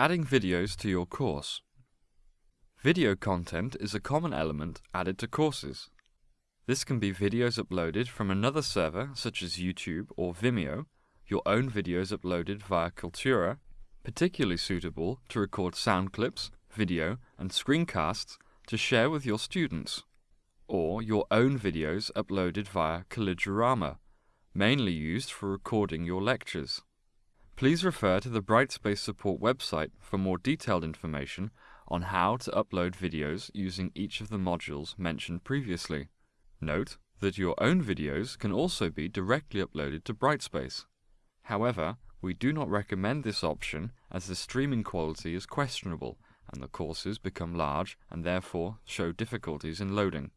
Adding videos to your course. Video content is a common element added to courses. This can be videos uploaded from another server such as YouTube or Vimeo, your own videos uploaded via Kaltura, particularly suitable to record sound clips, video and screencasts to share with your students, or your own videos uploaded via Collegerama, mainly used for recording your lectures. Please refer to the Brightspace support website for more detailed information on how to upload videos using each of the modules mentioned previously. Note that your own videos can also be directly uploaded to Brightspace. However, we do not recommend this option as the streaming quality is questionable and the courses become large and therefore show difficulties in loading.